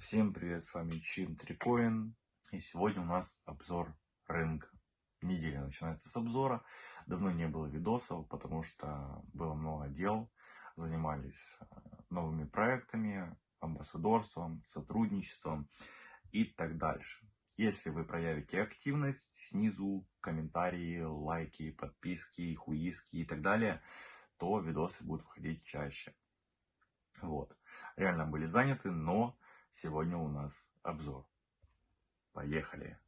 Всем привет, с вами Чин Трикоин. И сегодня у нас обзор рынка. Неделя начинается с обзора. Давно не было видосов, потому что было много дел. Занимались э, новыми проектами, амбассадорством, сотрудничеством и так дальше. Если вы проявите активность, снизу комментарии, лайки, подписки, хуиски и так далее, то видосы будут выходить чаще. Вот. Реально были заняты, но сегодня у нас обзор. Поехали!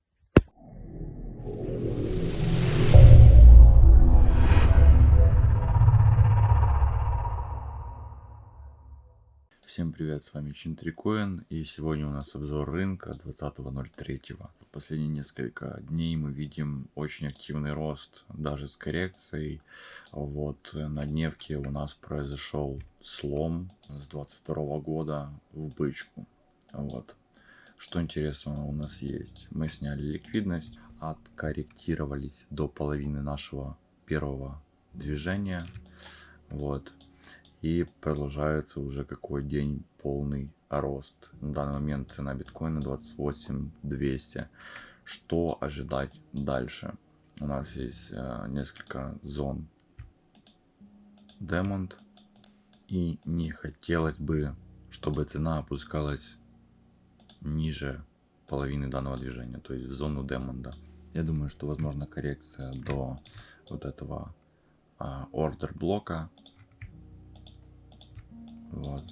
Всем привет, с вами Чинтрикоин, и сегодня у нас обзор рынка 20.03. Последние несколько дней мы видим очень активный рост, даже с коррекцией. Вот на дневке у нас произошел слом с 22 года в бычку. Вот. Что интересного у нас есть? Мы сняли ликвидность, откорректировались до половины нашего первого движения. Вот и продолжается уже какой день полный рост. На данный момент цена биткоина 28 200. Что ожидать дальше? У нас есть э, несколько зон Демонт. И не хотелось бы, чтобы цена опускалась ниже половины данного движения, то есть в зону Демонда. Я думаю, что возможно коррекция до вот этого а, ордер блока вот.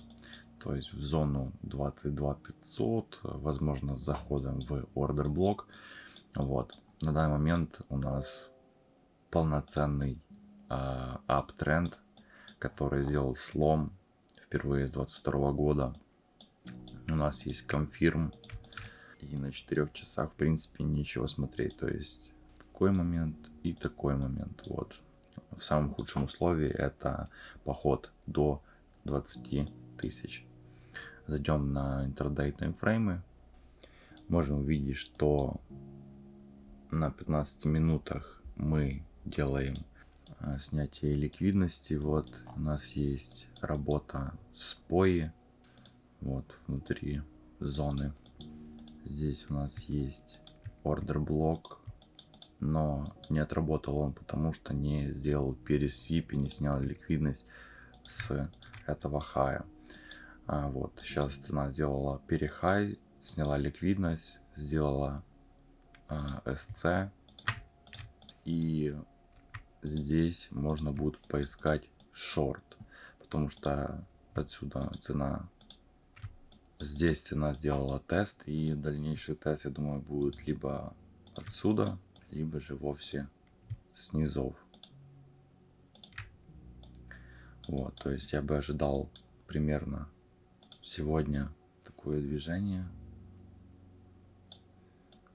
То есть в зону 22 500, возможно, с заходом в ордер блок. Вот. На данный момент у нас полноценный э, который сделал слом впервые с 22 года. Нас есть конфирм. И на 4 часах, в принципе, нечего смотреть. То есть такой момент и такой момент. Вот. В самом худшем условии это поход до 20 тысяч. Зайдем на интрадей таймфреймы. Можем увидеть, что на 15 минутах мы делаем а, снятие ликвидности. Вот у нас есть работа с пои. Вот внутри зоны. Здесь у нас есть ордер блок. Но не отработал он, потому что не сделал пересвип и не снял ликвидность с этого хая. А, вот, сейчас цена сделала перехай, сняла ликвидность, сделала а, SC. И здесь можно будет поискать шорт, потому что отсюда цена здесь цена сделала тест и дальнейший тест я думаю будет либо отсюда либо же вовсе снизов вот, то есть я бы ожидал примерно сегодня такое движение.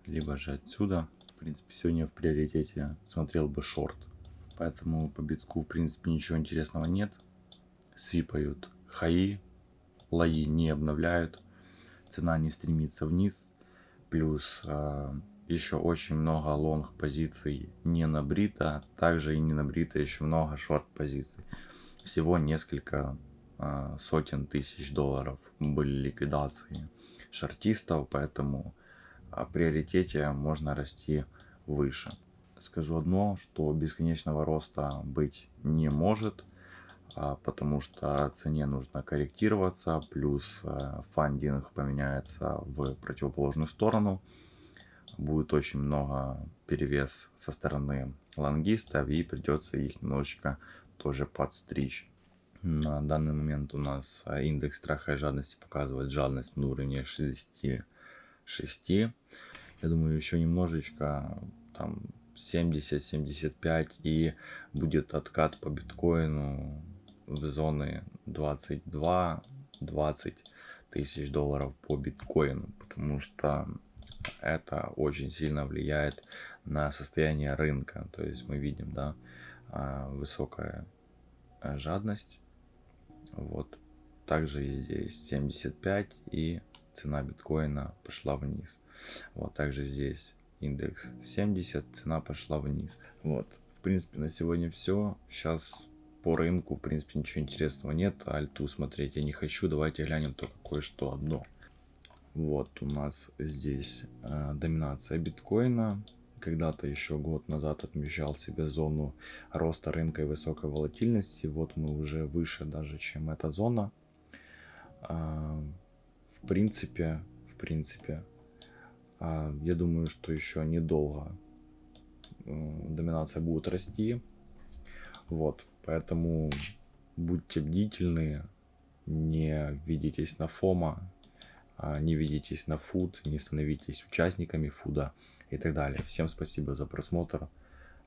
Либо же отсюда. В принципе, сегодня в приоритете смотрел бы шорт. Поэтому по битку, в принципе, ничего интересного нет. Свипают хаи, лои не обновляют. Цена не стремится вниз. Плюс э, еще очень много лонг позиций не набрито. Также и не набрито еще много шорт позиций всего несколько э, сотен тысяч долларов были ликвидации шартистов, поэтому о приоритете можно расти выше. Скажу одно, что бесконечного роста быть не может, а, потому что цене нужно корректироваться, плюс э, фандинг поменяется в противоположную сторону. Будет очень много перевес со стороны лонгистов и придется их немножечко тоже подстричь. На данный момент у нас а, индекс страха и жадности показывает жадность на уровне 66. Я думаю, еще немножечко, там 70-75 и будет откат по биткоину в зоны 22-20 тысяч долларов по биткоину, потому что это очень сильно влияет на состояние рынка. То есть мы видим, да, а, высокая а, жадность. Вот. Также и здесь 75 и цена биткоина пошла вниз. Вот также здесь индекс 70, цена пошла вниз. Вот. В принципе, на сегодня все. Сейчас по рынку, в принципе, ничего интересного нет. Альту смотреть я не хочу. Давайте глянем только кое-что одно. Вот у нас здесь э, доминация биткоина. Когда-то еще год назад отмечал себе зону роста рынка и высокой волатильности. Вот мы уже выше даже, чем эта зона. Э, в принципе, в принципе, э, я думаю, что еще недолго э, доминация будет расти. Вот, поэтому будьте бдительны, не ведитесь на фома, а, не ведитесь на фуд, не становитесь участниками фуда и так далее. Всем спасибо за просмотр.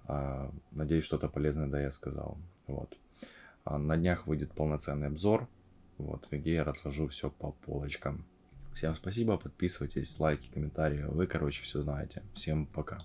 А, надеюсь, что-то полезное да я сказал. Вот. А, на днях выйдет полноценный обзор, вот, где я разложу все по полочкам. Всем спасибо, подписывайтесь, лайки, комментарии. Вы, короче, все знаете. Всем пока.